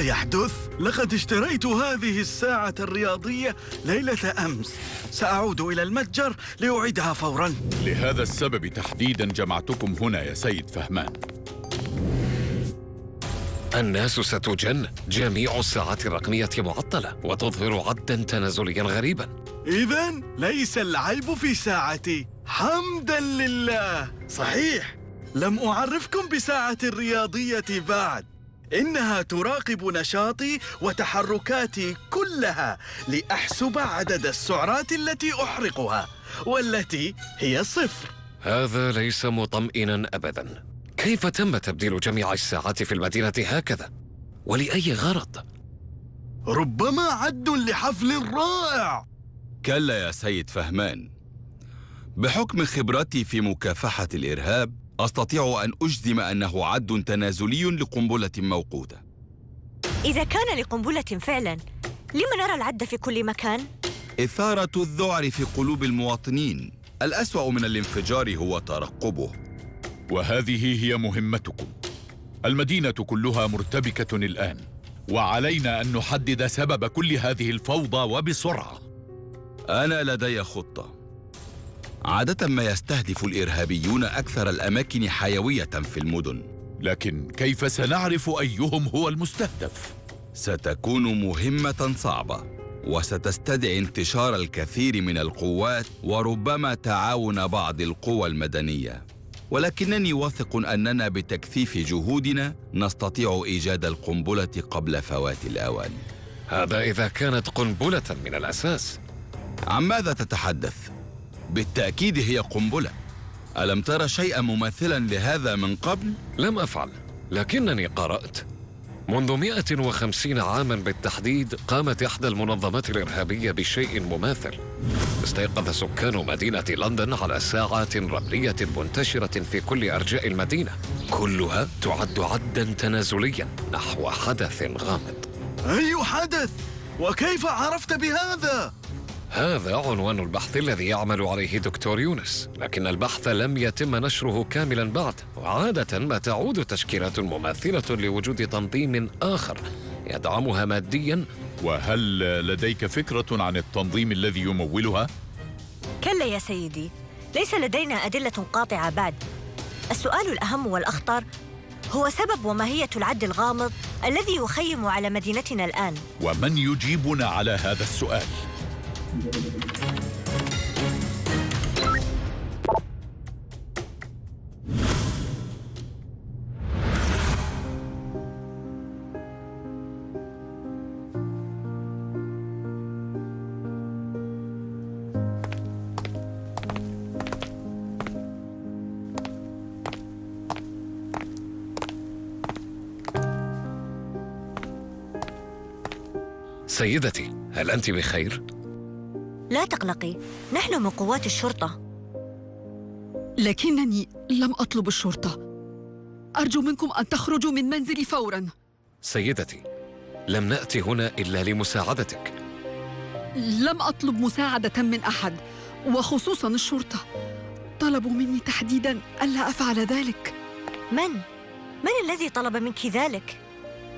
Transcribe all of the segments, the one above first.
يحدث؟ لقد اشتريت هذه الساعة الرياضية ليلة أمس. سأعود إلى المتجر لأعيدها فوراً. لهذا السبب تحديدا جمعتكم هنا يا سيد فهمان. الناس ستجن جميع الساعات الرقمية معطلة وتظهر عدا تنازليا غريبا. إذا ليس العيب في ساعتي. حمدا لله. صحيح. لم أعرفكم بساعة الرياضية بعد. إنها تراقب نشاطي وتحركاتي كلها لأحسب عدد السعرات التي أحرقها والتي هي صفر هذا ليس مطمئنا أبدا كيف تم تبديل جميع الساعات في المدينة هكذا؟ ولأي غرض؟ ربما عد لحفل رائع كلا يا سيد فهمان بحكم خبرتي في مكافحة الإرهاب أستطيع أن أجزم أنه عد تنازلي لقنبلة موقوتة. إذا كان لقنبلة فعلا لم نرى العد في كل مكان؟ إثارة الذعر في قلوب المواطنين. الأسوأ من الانفجار هو ترقبه. وهذه هي مهمتكم. المدينة كلها مرتبكة الآن وعلينا أن نحدد سبب كل هذه الفوضى وبسرعة. أنا لدي خطة. عادة ما يستهدف الإرهابيون أكثر الأماكن حيوية في المدن لكن كيف سنعرف أيهم هو المستهدف؟ ستكون مهمة صعبة وستستدعي انتشار الكثير من القوات وربما تعاون بعض القوى المدنية ولكنني واثق أننا بتكثيف جهودنا نستطيع إيجاد القنبلة قبل فوات الأوان هذا إذا كانت قنبلة من الأساس عن ماذا تتحدث؟ بالتأكيد هي قنبلة ألم ترى شيئا مماثلا لهذا من قبل؟ لم أفعل لكنني قرأت منذ 150 عاما بالتحديد قامت إحدى المنظمات الإرهابية بشيء مماثل استيقظ سكان مدينة لندن على ساعات رملية منتشرة في كل أرجاء المدينة كلها تعد عدا تنازليا نحو حدث غامض أي حدث؟ وكيف عرفت بهذا؟ هذا عنوان البحث الذي يعمل عليه دكتور يونس لكن البحث لم يتم نشره كاملا بعد وعادة ما تعود تشكيلات مماثلة لوجود تنظيم آخر يدعمها ماديا وهل لديك فكرة عن التنظيم الذي يمولها؟ كلا يا سيدي ليس لدينا أدلة قاطعة بعد السؤال الأهم والأخطر هو سبب وماهية العد الغامض الذي يخيم على مدينتنا الآن ومن يجيبنا على هذا السؤال؟ سيدتي هل أنت بخير؟ لا تقلقي نحن من قوات الشرطة. لكنني لم أطلب الشرطة. أرجو منكم أن تخرجوا من منزلي فوراً. سيدتي لم نأتي هنا إلا لمساعدتك. لم أطلب مساعدة من أحد وخصوصاً الشرطة. طلبوا مني تحديداً ألا أفعل ذلك. من؟ من الذي طلب منك ذلك؟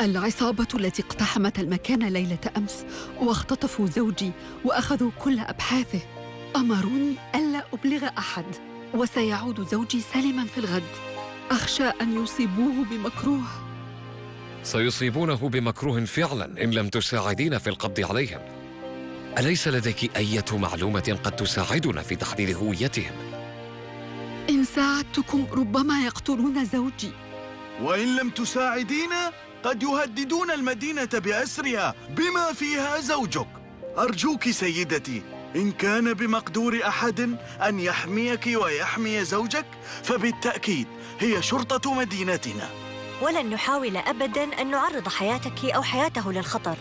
العصابة التي اقتحمت المكان ليلة أمس واختطفوا زوجي وأخذوا كل أبحاثه. أمروني ألا أبلغ أحد وسيعود زوجي سالما في الغد. أخشى أن يصيبوه بمكروه. سيصيبونه بمكروه فعلا إن لم تساعدين في القبض عليهم. أليس لديك أية معلومة قد تساعدنا في تحديد هويتهم؟ إن ساعدتكم ربما يقتلون زوجي. وإن لم تساعدينا قد يهددون المدينة بأسرها. بما فيها زوجك. أرجوك سيدتي إن كان بمقدور أحد أن يحميك ويحمي زوجك فبالتأكيد هي شرطة مدينتنا. ولن نحاول أبداً أن نعرض حياتك أو حياته للخطر.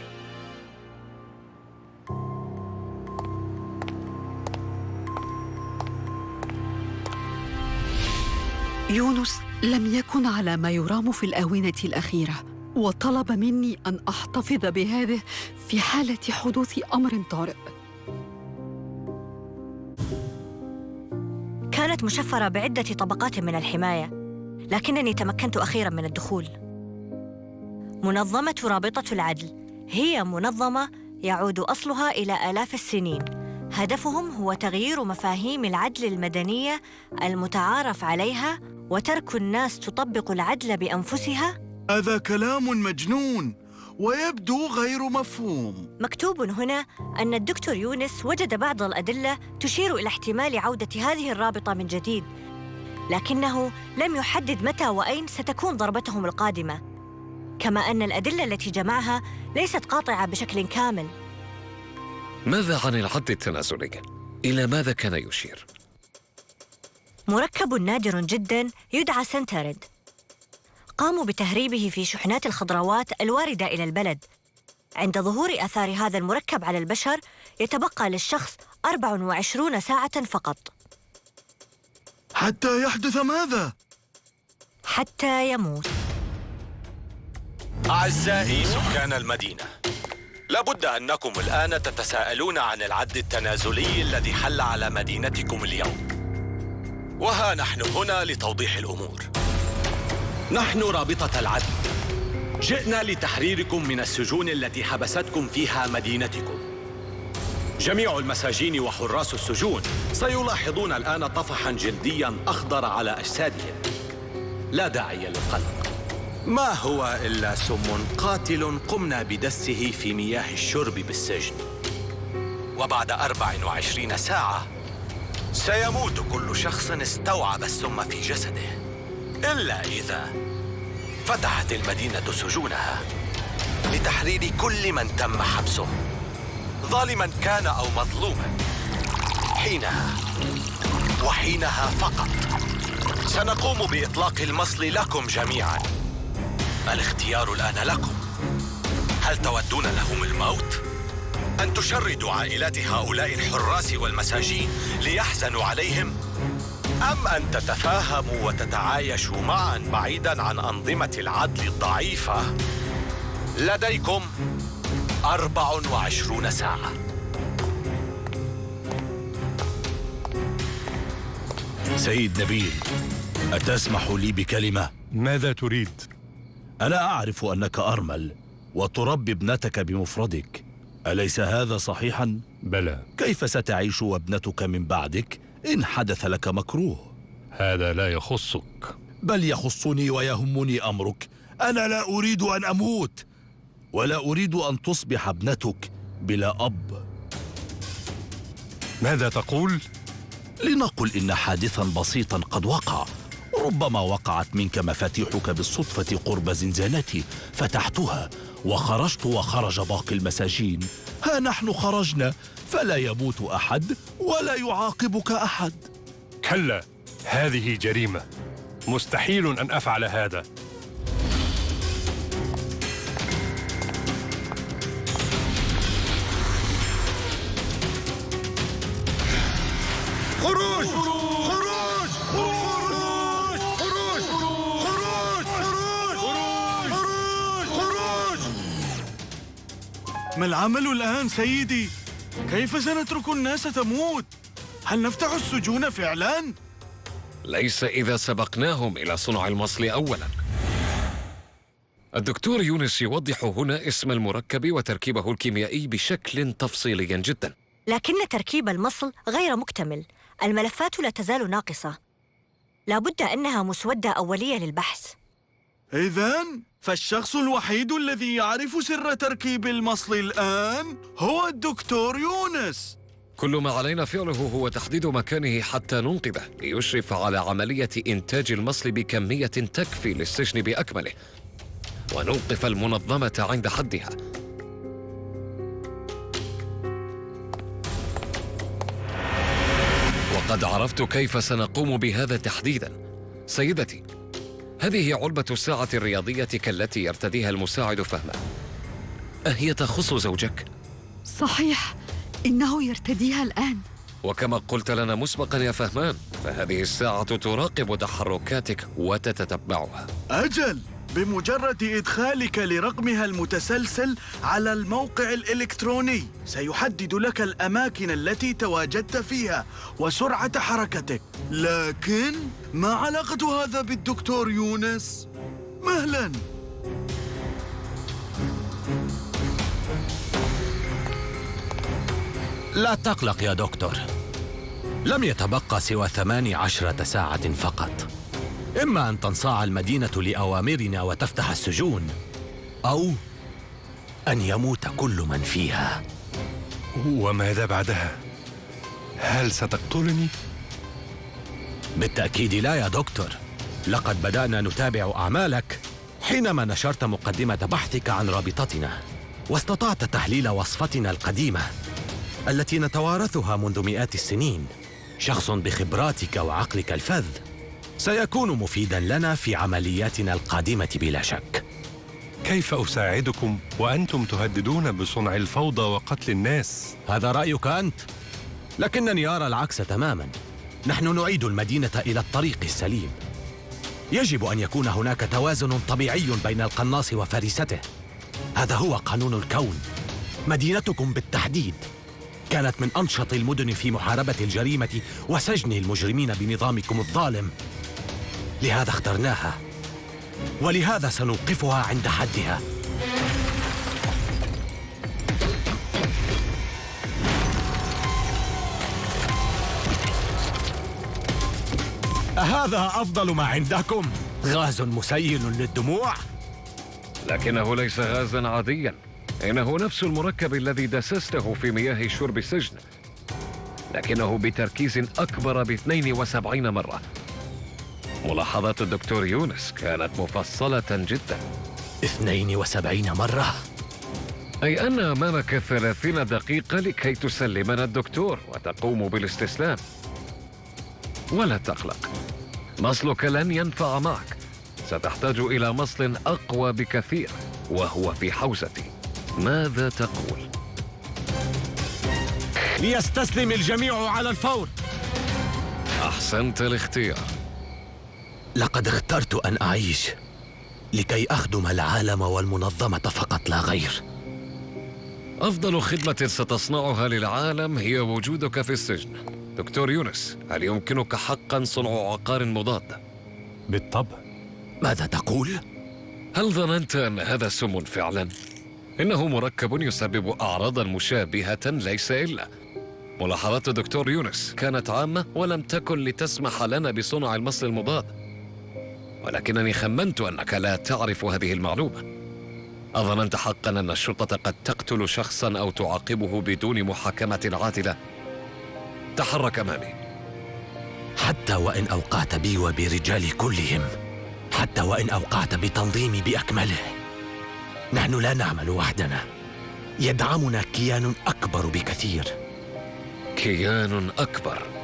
يونس لم يكن على ما يرام في الآونة الأخيرة. وطلب مني أن أحتفظ بهذه في حالة حدوث أمر طارئ. كانت مشفرة بعدة طبقات من الحماية لكنني تمكنت أخيراً من الدخول. منظمة رابطة العدل هي منظمة يعود أصلها إلى آلاف السنين. هدفهم هو تغيير مفاهيم العدل المدنية المتعارف عليها وترك الناس تطبق العدل بأنفسها هذا كلام مجنون ويبدو غير مفهوم مكتوب هنا أن الدكتور يونس وجد بعض الأدلة تشير إلى احتمال عودة هذه الرابطة من جديد لكنه لم يحدد متى وأين ستكون ضربتهم القادمة كما أن الأدلة التي جمعها ليست قاطعة بشكل كامل ماذا عن العد التنازلي؟ إلى ماذا كان يشير؟ مركب نادر جدا يدعى سنترد قاموا بتهريبه في شحنات الخضروات الواردة إلى البلد. عند ظهور آثار هذا المركب على البشر يتبقى للشخص 24 ساعة فقط. حتى يحدث ماذا؟ حتى يموت. أعزائي سكان المدينة لابد أنكم الآن تتساءلون عن العد التنازلي الذي حل على مدينتكم اليوم. وها نحن هنا لتوضيح الأمور. نحن رابطة العدل. جئنا لتحريركم من السجون التي حبستكم فيها مدينتكم. جميع المساجين وحراس السجون سيلاحظون الآن طفحا جلديا أخضر على أجسادهم. لا داعي للقلق. ما هو إلا سم قاتل قمنا بدسه في مياه الشرب بالسجن. وبعد 24 ساعة سيموت كل شخص استوعب السم في جسده. إلا إذا فتحت المدينة سجونها لتحرير كل من تم حبسه. ظالما كان أو مظلوما. حينها وحينها فقط. سنقوم بإطلاق المصل لكم جميعا. الاختيار الآن لكم. هل تودون لهم الموت؟ أن تشردوا عائلات هؤلاء الحراس والمساجين ليحزنوا عليهم؟ أم أن تتفاهموا وتتعايشوا معا بعيدا عن أنظمة العدل الضعيفة؟ لديكم أربع وعشرون ساعة سيد نبيل أتسمح لي بكلمة؟ ماذا تريد؟ أنا أعرف أنك أرمل وتربي ابنتك بمفردك أليس هذا صحيحا؟ بلى كيف ستعيش وابنتك من بعدك إن حدث لك مكروه؟ هذا لا يخصك. بل يخصني ويهمني أمرك. أنا لا أريد أن أموت ولا أريد أن تصبح ابنتك بلا أب. ماذا تقول؟ لنقل إن حادثا بسيطا قد وقع. ربما وقعت منك مفاتيحك بالصدفة قرب زنزانتي فتحتها وخرجت وخرج باقي المساجين. ها نحن خرجنا فلا يموت أحد ولا يعاقبك أحد. كلا هذه جريمة. مستحيل أن أفعل هذا. خروج! خروج ما العمل الآن سيدي؟ كيف سنترك الناس تموت؟ هل نفتح السجون فعلا؟ ليس إذا سبقناهم إلى صنع المصل أولاً الدكتور يونس يوضح هنا اسم المركب وتركيبه الكيميائي بشكل تفصيلي جدا لكن تركيب المصل غير مكتمل الملفات لا تزال ناقصة لابد أنها مسودة أولية للبحث إذا فالشخص الوحيد الذي يعرف سر تركيب المصل الآن هو الدكتور يونس. كل ما علينا فعله هو تحديد مكانه حتى ننقذه ليشرف على عملية إنتاج المصل بكمية تكفي للسجن بأكمله ونوقف المنظمة عند حدها. وقد عرفت كيف سنقوم بهذا تحديدا. سيدتي هذه علبة الساعة الرياضية كالتي يرتديها المساعد فهما. أهي تخص زوجك؟ صحيح إنه يرتديها الآن. وكما قلت لنا مسبقا يا فهمان فهذه الساعة تراقب تحركاتك وتتتبعها. أجل! بمجرد إدخالك لرقمها المتسلسل على الموقع الإلكتروني سيحدد لك الأماكن التي تواجدت فيها وسرعة حركتك. لكن ما علاقة هذا بالدكتور يونس؟ مهلاً. لا تقلق يا دكتور. لم يتبقى سوى ثماني عشرة ساعة فقط. إما أن تنصاع المدينة لأوامرنا وتفتح السجون أو أن يموت كل من فيها وماذا بعدها؟ هل ستقتلني؟ بالتأكيد لا يا دكتور لقد بدأنا نتابع أعمالك حينما نشرت مقدمة بحثك عن رابطتنا واستطعت تحليل وصفتنا القديمة التي نتوارثها منذ مئات السنين شخص بخبراتك وعقلك الفذ سيكون مفيدا لنا في عملياتنا القادمة بلا شك. كيف أساعدكم وأنتم تهددون بصنع الفوضى وقتل الناس؟ هذا رأيك أنت؟ لكنني أرى العكس تماما. نحن نعيد المدينة إلى الطريق السليم. يجب أن يكون هناك توازن طبيعي بين القناص وفريسته. هذا هو قانون الكون. مدينتكم بالتحديد كانت من أنشط المدن في محاربة الجريمة وسجن المجرمين بنظامكم الظالم. لهذا اخترناها. ولهذا سنوقفها عند حدها. أهذا أفضل ما عندكم؟ غاز مسيل للدموع؟ لكنه ليس غازا عاديا. إنه نفس المركب الذي دسسته في مياه شرب السجن. لكنه بتركيز أكبر ب 72 مرة. ملاحظات الدكتور يونس كانت مفصلة جدا. 72 مرة؟ أي أن أمامك 30 دقيقة لكي تسلمنا الدكتور وتقوم بالاستسلام. ولا تقلق. مصلك لن ينفع معك. ستحتاج إلى مصل أقوى بكثير وهو في حوزتي. ماذا تقول؟ ليستسلم الجميع على الفور. أحسنت الاختيار. لقد اخترت أن أعيش لكي أخدم العالم والمنظمة فقط لا غير أفضل خدمة ستصنعها للعالم هي وجودك في السجن دكتور يونس هل يمكنك حقا صنع عقار مضاد؟ بالطبع ماذا تقول؟ هل ظننت أن هذا سم فعلا؟ إنه مركب يسبب أعراضا مشابهة ليس إلا ملاحظات الدكتور يونس كانت عامة ولم تكن لتسمح لنا بصنع المصل المضاد ولكنني خمنت أنك لا تعرف هذه المعلومة. أظننت حقا أن الشرطة قد تقتل شخصا أو تعاقبه بدون محاكمة عادلة. تحرك أمامي حتى وإن أوقعت بي وبرجالي كلهم حتى وإن أوقعت بتنظيمي بأكمله نحن لا نعمل وحدنا. يدعمنا كيان أكبر بكثير. كيان أكبر.